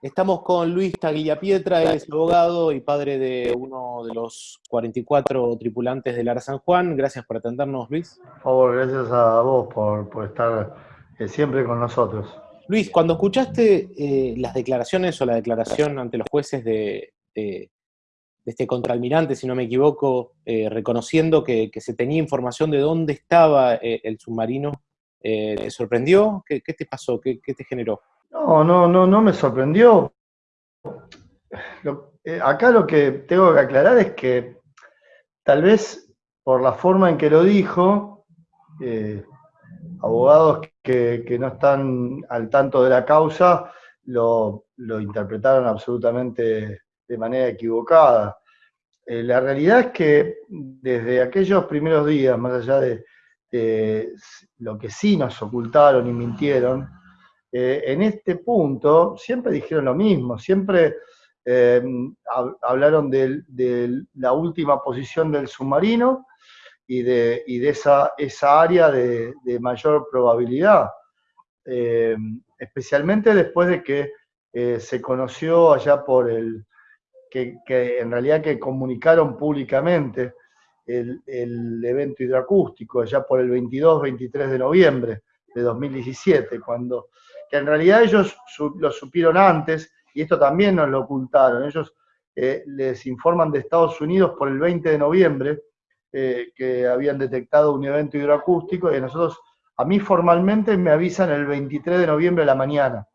Estamos con Luis Tagliapietra, él es abogado y padre de uno de los 44 tripulantes del Ara San Juan. Gracias por atendernos, Luis. Por favor, gracias a vos por, estar eh, siempre con nosotros. Luis, cuando escuchaste eh, las declaraciones o la declaración ante los jueces de, este contraalmirante, si no me equivoco, eh, reconociendo que, se tenía información de dónde estaba el submarino, ¿te sorprendió? ¿Qué, te pasó? ¿Qué te generó? No, no, no, no me sorprendió. Eh, acá lo que tengo que aclarar es que tal vez por la forma en que lo dijo, eh, abogados que, no están al tanto de la causa lo, interpretaron absolutamente de manera equivocada. Eh, la realidad es que desde aquellos primeros días, más allá de lo que sí nos ocultaron y mintieron, eh, en este punto siempre dijeron lo mismo, siempre eh, hablaron de, la última posición del submarino y de, esa, área de, mayor probabilidad, eh, especialmente después de que se conoció allá por el, que, en realidad que comunicaron públicamente el, el evento hidroacústico, allá por el 22-23 de noviembre de 2017, cuando que en realidad ellos lo supieron antes, y esto también nos lo ocultaron. Ellos eh, les informan de Estados Unidos por el 20 de noviembre eh, que habían detectado un evento hidroacústico, y nosotros, a mí formalmente me avisan el 23 de noviembre a la mañana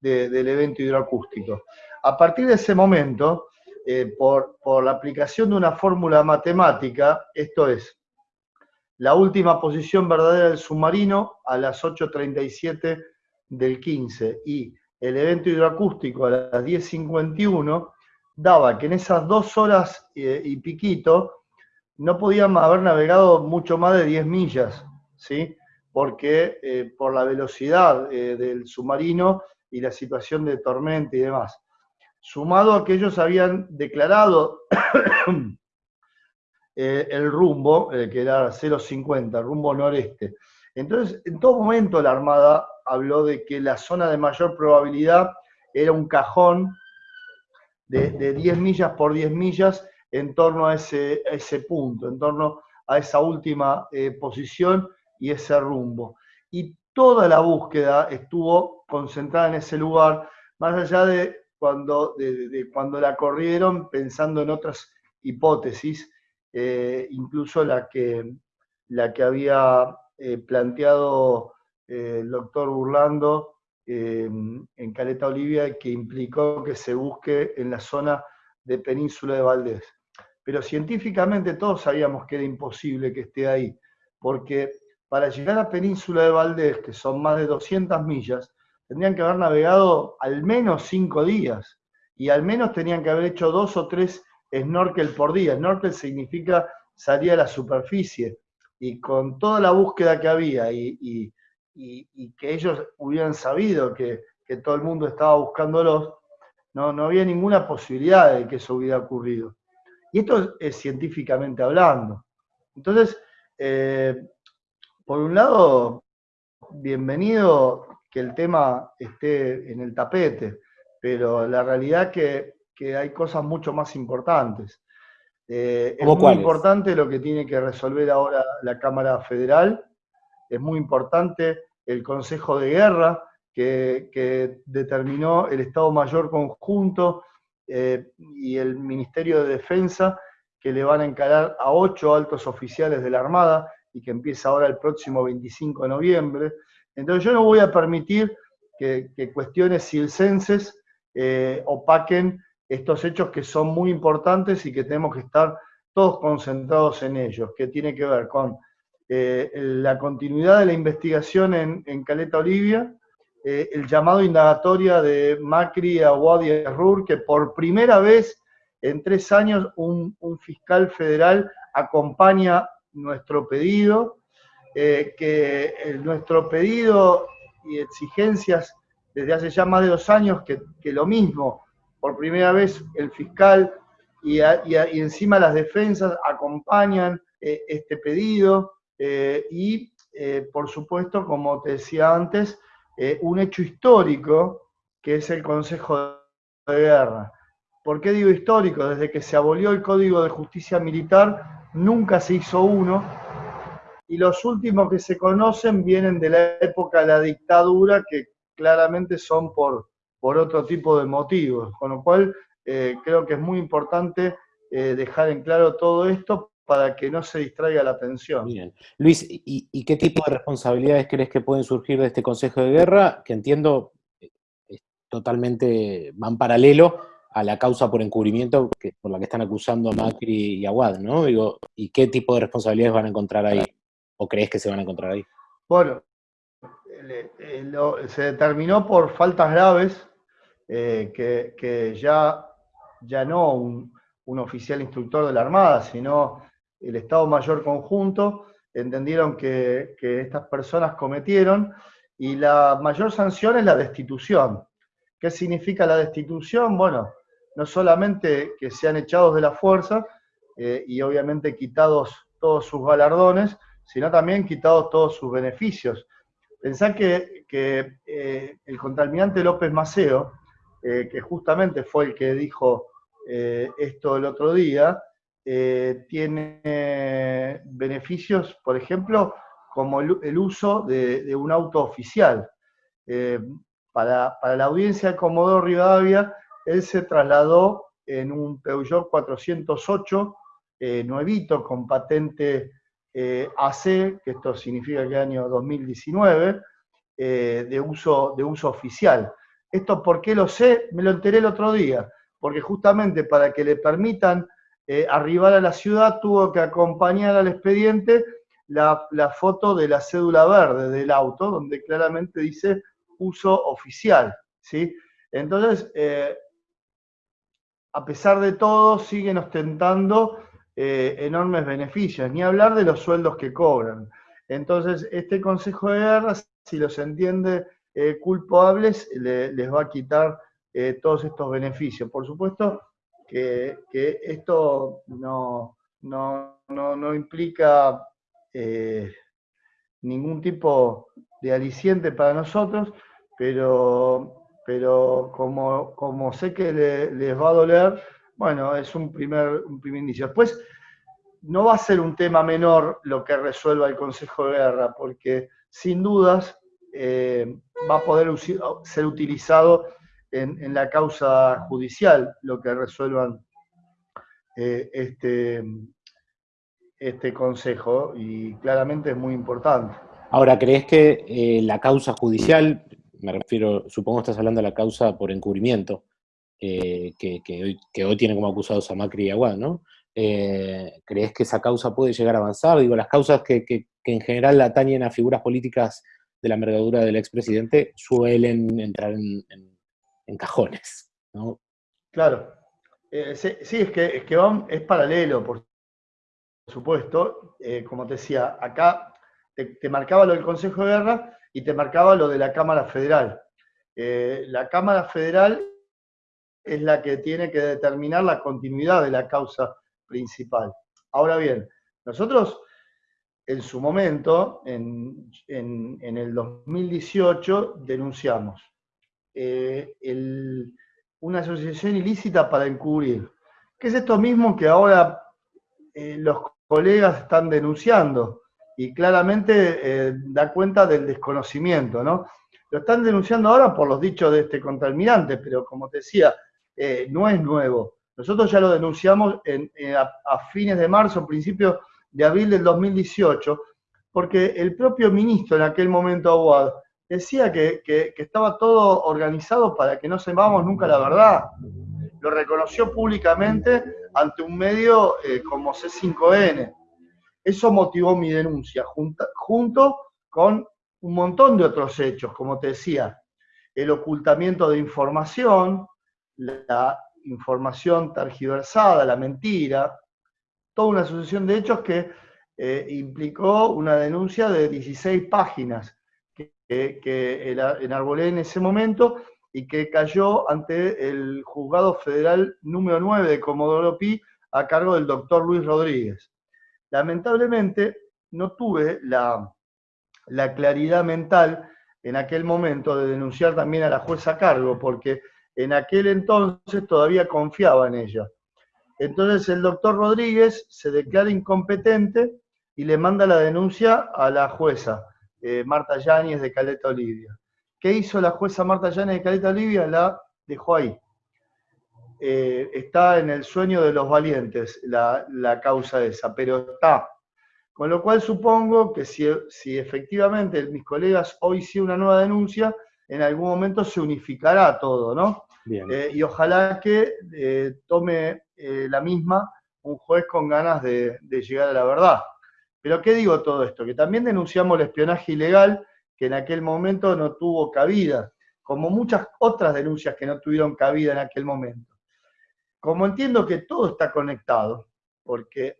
del evento hidroacústico. A partir de ese momento, eh, por la aplicación de una fórmula matemática, esto es, la última posición verdadera del submarino a las 8.37 del 15 y el evento hidroacústico a las 10.51 daba que en esas dos horas eh, y piquito no podían haber navegado mucho más de 10 millas, ¿sí? porque eh, por la velocidad eh, del submarino y la situación de tormenta y demás. Sumado a que ellos habían declarado Eh, el rumbo, eh, que era 0,50, rumbo noreste. Entonces, en todo momento la Armada habló de que la zona de mayor probabilidad era un cajón de, 10 millas por 10 millas en torno a ese, ese punto, en torno a esa última eh, posición y ese rumbo. Y toda la búsqueda estuvo concentrada en ese lugar, más allá de cuando, de cuando la corrieron pensando en otras hipótesis eh, incluso la que, la que había eh, planteado eh, el doctor Burlando en Caleta Olivia, que implicó que se busque en la zona de Península de Valdés. Pero científicamente todos sabíamos que era imposible que esté ahí, porque para llegar a Península de Valdés, que son más de 200 millas, tendrían que haber navegado al menos cinco días, y al menos tenían que haber hecho dos o tres snorkel por día. Snorkel significa salir a la superficie. Y con toda la búsqueda que había y, que ellos hubieran sabido que, todo el mundo estaba buscándolos, no, no había ninguna posibilidad de que eso hubiera ocurrido. Y esto es, científicamente hablando. Entonces, eh, por un lado, bienvenido que el tema esté en el tapete, pero la realidad que que hay cosas mucho más importantes. Eh, es muy importante lo que tiene que resolver ahora la Cámara Federal, es muy importante el Consejo de Guerra, que, determinó el Estado Mayor Conjunto eh, y el Ministerio de Defensa, que le van a encarar a ocho altos oficiales de la Armada y que empieza ahora el próximo 25 de noviembre. Entonces yo no voy a permitir que, cuestiones silcenses eh, opaquen estos hechos que son muy importantes y que tenemos que estar todos concentrados en ellos, que tiene que ver con eh, la continuidad de la investigación en, Caleta Olivia, eh, el llamado indagatoria de Macri a Wadi Rur, que por primera vez en tres años un, fiscal federal acompaña nuestro pedido, eh, que nuestro pedido y exigencias desde hace ya más de dos años que, que lo mismo, por primera vez el fiscal y, encima las defensas acompañan eh, este pedido eh, y, eh, por supuesto, como te decía antes, un hecho histórico que es el Consejo de Guerra. ¿Por qué digo histórico? Desde que se abolió el Código de Justicia Militar, nunca se hizo uno, y los últimos que se conocen vienen de la época de la dictadura, que claramente son por, por otro tipo de motivos, con lo cual eh, creo que es muy importante eh, dejar en claro todo esto para que no se distraiga la atención. Bien. Luis, ¿y, qué tipo de responsabilidades crees que pueden surgir de este Consejo de Guerra? Que entiendo eh, totalmente van paralelo a la causa por encubrimiento que, por la que están acusando a Macri y a Wad, ¿no? Digo, ¿y qué tipo de responsabilidades van a encontrar ahí? ¿O crees que se van a encontrar ahí? Bueno, se determinó por faltas graves que, ya, ya no un, un oficial instructor de la Armada, sino el Estado Mayor Conjunto, entendieron que, estas personas cometieron y la mayor sanción es la destitución. ¿Qué significa la destitución? Bueno, no solamente que sean echados de la fuerza eh, y obviamente quitados todos sus galardones, sino también quitados todos sus beneficios. Pensá que, eh, el contaminante López Maceo, eh, que justamente fue el que dijo esto el otro día, eh, tiene beneficios, por ejemplo, como el, uso de, un auto oficial. Eh, para, la audiencia de Comodoro Rivadavia, él se trasladó en un Peugeot 408 eh, nuevito con patente AC, que esto significa que año 2019, de, uso, de uso oficial. ¿Esto por qué lo sé? Me lo enteré el otro día, porque justamente para que le permitan eh, arribar a la ciudad tuvo que acompañar al expediente la, foto de la cédula verde del auto, donde claramente dice uso oficial. ¿sí? Entonces, eh, a pesar de todo, siguen ostentando eh, enormes beneficios, ni hablar de los sueldos que cobran. Entonces, este Consejo de Guerra, si los entiende culpables, les va a quitar todos estos beneficios. Por supuesto, que, esto no, no, implica eh, ningún tipo de aliciente para nosotros, pero, pero como, como sé que les va a doler, bueno, es un primer, un primer indicio. Después, no va a ser un tema menor lo que resuelva el Consejo de Guerra, porque sin dudas eh, va a poder ser utilizado en, la causa judicial lo que resuelvan eh, este, este consejo y claramente es muy importante. Ahora, ¿crees que eh, la causa judicial, me refiero, supongo estás hablando de la causa por encubrimiento, eh, que, hoy, que, hoy, tiene como acusados a Macri y Aguad, ¿no? ¿Crees que esa causa puede llegar a avanzar? Digo, las causas que, que en general atañen a figuras políticas de la envergadura del expresidente suelen entrar en, en cajones. ¿no? Claro. Eh, sí, es que, es, que es paralelo, por supuesto. Eh, como te decía, acá te, marcaba lo del Consejo de Guerra y te marcaba lo de la Cámara Federal. Eh, la Cámara Federal es la que tiene que determinar la continuidad de la causa principal. Ahora bien, nosotros en su momento, en, el 2018, denunciamos eh, una asociación ilícita para encubrir. ¿Qué es esto mismo que ahora eh, los colegas están denunciando? Y claramente eh, da cuenta del desconocimiento, ¿no? Lo están denunciando ahora por los dichos de este contraalmirante, pero como te decía, no es nuevo. Nosotros ya lo denunciamos a, fines de marzo, principios de abril del 2018, porque el propio ministro en aquel momento, Aguad, decía que, estaba todo organizado para que no sepamos nunca la verdad. Lo reconoció públicamente ante un medio eh, como C5N. Eso motivó mi denuncia, junto con un montón de otros hechos, como te decía, el ocultamiento de información, la información tergiversada, la mentira, toda una sucesión de hechos que eh, implicó una denuncia de 16 páginas que, enarbolé en ese momento y que cayó ante el juzgado federal número 9 de Comodoro Pi a cargo del doctor Luis Rodríguez. Lamentablemente no tuve la, claridad mental en aquel momento de denunciar también a la jueza a cargo, porque en aquel entonces todavía confiaba en ella. Entonces el doctor Rodríguez se declara incompetente y le manda la denuncia a la jueza, eh, Marta Yáñez de Caleta Olivia. ¿Qué hizo la jueza Marta Yáñez de Caleta Olivia? La dejó ahí. Eh, está en el sueño de los valientes la, la causa esa, pero está con lo cual supongo que si, efectivamente mis colegas hoy hicieron una nueva denuncia, en algún momento se unificará todo, ¿no? Eh, y ojalá que eh, tome eh, la misma un juez con ganas de, llegar a la verdad. Pero ¿qué digo todo esto? Que también denunciamos el espionaje ilegal que en aquel momento no tuvo cabida, como muchas otras denuncias que no tuvieron cabida en aquel momento. Como entiendo que todo está conectado, porque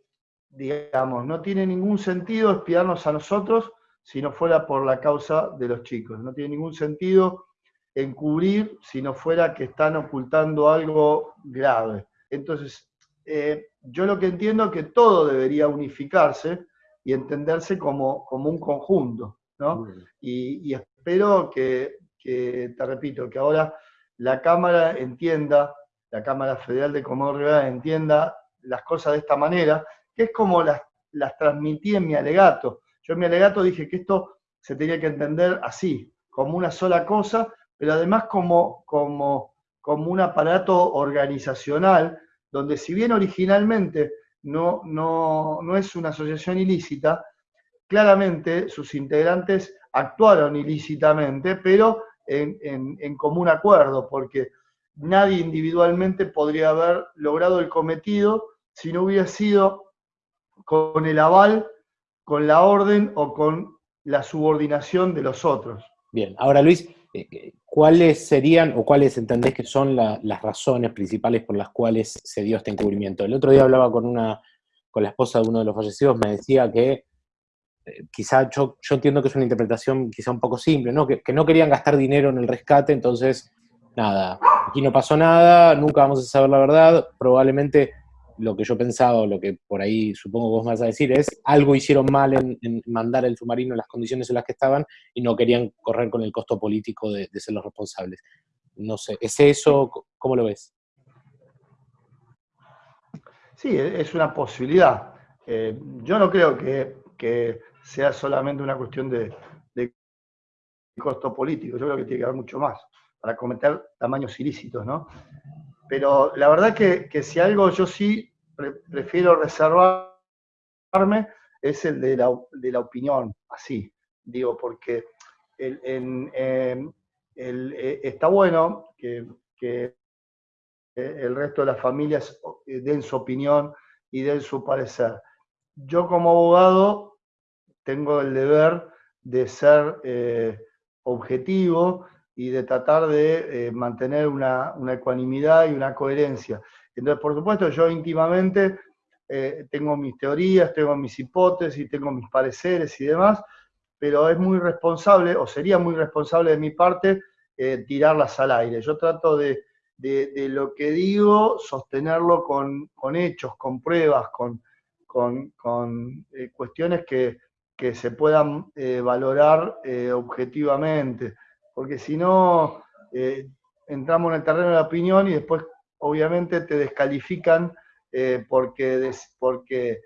digamos, no tiene ningún sentido espiarnos a nosotros si no fuera por la causa de los chicos. No tiene ningún sentido encubrir si no fuera que están ocultando algo grave. Entonces, eh, yo lo que entiendo es que todo debería unificarse y entenderse como, como un conjunto, ¿no? Y, espero que, que, te repito, que ahora la Cámara entienda, la Cámara Federal de Comodoro entienda las cosas de esta manera que es como las, las transmití en mi alegato. Yo en mi alegato dije que esto se tenía que entender así, como una sola cosa, pero además como, como, como un aparato organizacional, donde si bien originalmente no, no, no es una asociación ilícita, claramente sus integrantes actuaron ilícitamente, pero en, en, en, común acuerdo, porque nadie individualmente podría haber logrado el cometido si no hubiera sido con el aval, con la orden o con la subordinación de los otros. Bien, ahora Luis, ¿cuáles serían o cuáles entendés que son las razones principales por las cuales se dio este encubrimiento? El otro día hablaba con una con la esposa de uno de los fallecidos, me decía que eh, quizá yo, yo, entiendo que es una interpretación quizá un poco simple, ¿no? Que, que, no querían gastar dinero en el rescate, entonces, nada, aquí no pasó nada, nunca vamos a saber la verdad, probablemente lo que yo pensaba, lo que por ahí supongo vos vas a decir, es algo hicieron mal en, mandar el submarino en las condiciones en las que estaban y no querían correr con el costo político de, ser los responsables. No sé, ¿es eso? ¿Cómo lo ves? Sí, e, es una posibilidad. Eh, yo no creo que, sea solamente una cuestión de, costo político, yo creo que tiene que haber mucho más para cometer tamaños ilícitos, ¿no? Pero la verdad que, que si algo yo sí prefiero reservarme es el de la, de la opinión, así, digo, porque em, eh, está bueno que, que, el resto de las familias eh, den su opinión y den su parecer. Yo como abogado tengo el deber de ser eh, objetivo y de tratar de mantener una, una, ecuanimidad y una coherencia. Entonces, por supuesto, yo íntimamente eh, tengo mis teorías, tengo mis hipótesis, tengo mis pareceres y demás, pero es muy responsable, o sería muy responsable de mi parte, eh, tirarlas al aire. Yo trato de, lo que digo, sostenerlo con, hechos, con pruebas, con, con, eh, cuestiones que, que, se puedan valorar objetivamente, porque si no, entramos en el terreno de la opinión y después obviamente te descalifican eh, porque, porque,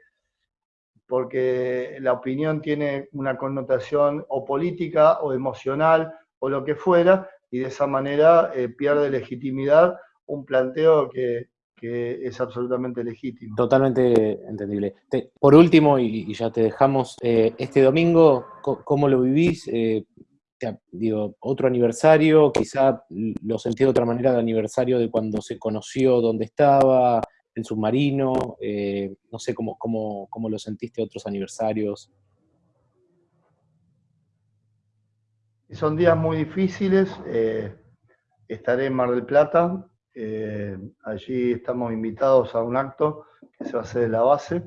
porque la opinión tiene una connotación o política o emocional o lo que fuera, y de esa manera eh, pierde legitimidad un planteo que, es absolutamente legítimo. Totalmente entendible. por último, y, ya te dejamos, eh, este domingo, ¿cómo lo vivís? Digo, otro aniversario, quizá lo sentí de otra manera de aniversario de cuando se conoció dónde estaba, el submarino, eh, no sé cómo, cómo, cómo, lo sentiste otros aniversarios. Son días muy difíciles, eh, estaré en Mar del Plata, eh, allí estamos invitados a un acto que se va a hacer en la base,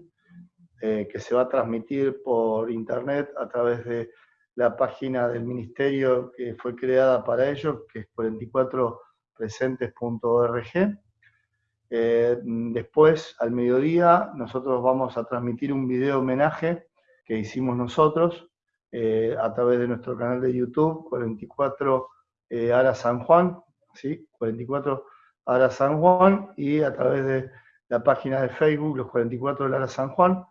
que se va a transmitir por internet a través de la página del ministerio que fue creada para ello, que es 44presentes.org. Eh, después, al mediodía, nosotros vamos a transmitir un video homenaje que hicimos nosotros, eh, a través de nuestro canal de YouTube, 44 eh, Ara San Juan, ¿sí? 44 Ara San Juan, y a través de la página de Facebook, los 44 de Ara San Juan.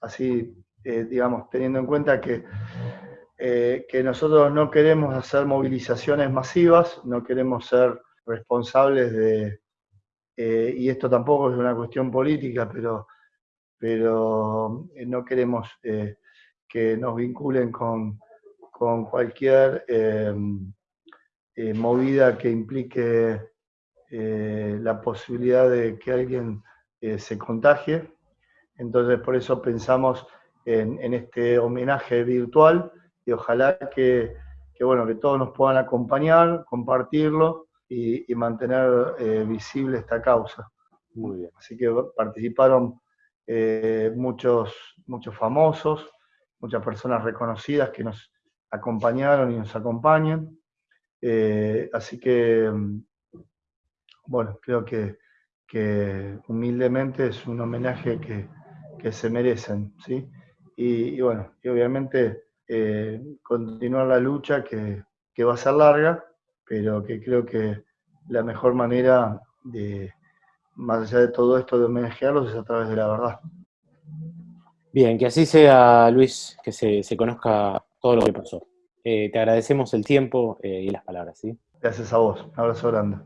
así, digamos, teniendo en cuenta que, que nosotros no queremos hacer movilizaciones masivas, no queremos ser responsables de, y esto tampoco es una cuestión política, pero, pero no queremos que nos vinculen con, cualquier em, eh, movida que implique eh, la posibilidad de que alguien eh, se contagie. Entonces, por eso pensamos en, este homenaje virtual y ojalá que, bueno, que todos nos puedan acompañar, compartirlo y, mantener visible esta causa. Muy bien. Así que participaron muchos, muchos famosos, muchas personas reconocidas que nos acompañaron y nos acompañan. Eh, así que, mm, bueno, creo que, humildemente es un homenaje que, se merecen, ¿sí? Y, bueno, y obviamente eh, continuar la lucha que, que va a ser larga, pero que creo que la mejor manera de, más allá de todo esto, de homenajearlos es a través de la verdad. Bien, que así sea, Luis, que se, conozca todo lo que pasó. Eh, te agradecemos el tiempo eh, y las palabras, ¿sí? Gracias a vos. Un abrazo grande.